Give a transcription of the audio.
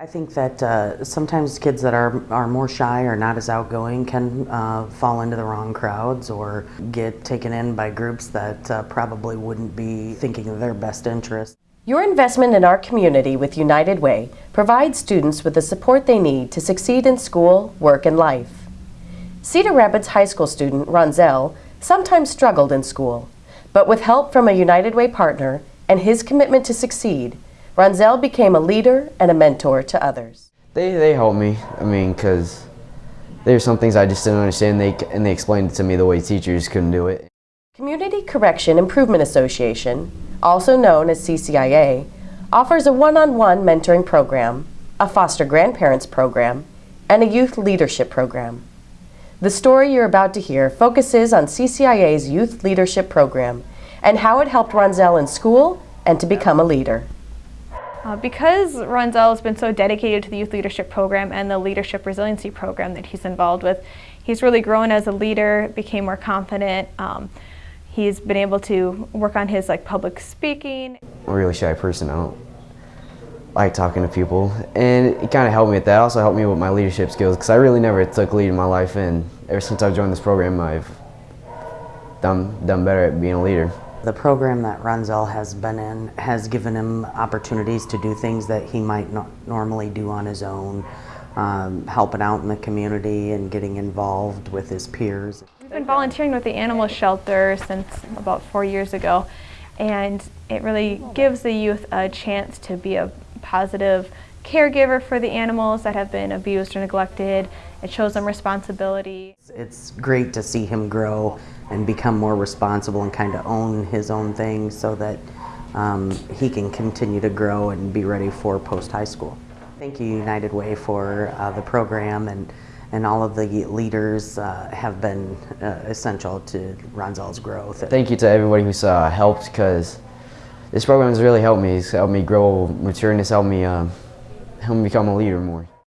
I think that uh, sometimes kids that are, are more shy or not as outgoing can uh, fall into the wrong crowds or get taken in by groups that uh, probably wouldn't be thinking of their best interest. Your investment in our community with United Way provides students with the support they need to succeed in school, work, and life. Cedar Rapids High School student Ronzel sometimes struggled in school, but with help from a United Way partner and his commitment to succeed, Ronzel became a leader and a mentor to others. They, they helped me, I mean, because there's some things I just didn't understand they, and they explained it to me the way teachers couldn't do it. Community Correction Improvement Association, also known as CCIA, offers a one-on-one -on -one mentoring program, a foster grandparents program, and a youth leadership program. The story you're about to hear focuses on CCIA's Youth Leadership Program and how it helped Ronzel in school and to become a leader. Uh, because Ronzel has been so dedicated to the Youth Leadership Program and the Leadership Resiliency Program that he's involved with, he's really grown as a leader, became more confident. Um, he's been able to work on his like public speaking. I'm a really shy person. I don't like talking to people and it kind of helped me with that. It also helped me with my leadership skills because I really never took lead in my life and ever since I've joined this program I've done, done better at being a leader. The program that Ronzel has been in has given him opportunities to do things that he might not normally do on his own, um, helping out in the community and getting involved with his peers. We've been volunteering with the animal shelter since about four years ago and it really gives the youth a chance to be a positive caregiver for the animals that have been abused or neglected. It shows them responsibility. It's great to see him grow and become more responsible and kind of own his own things so that um, he can continue to grow and be ready for post-high school. Thank you United Way for uh, the program and, and all of the leaders uh, have been uh, essential to Ronzel's growth. Thank you to everybody who's uh, helped because this program has really helped me. It's helped me grow mature and it's helped me, uh, helped me become a leader more.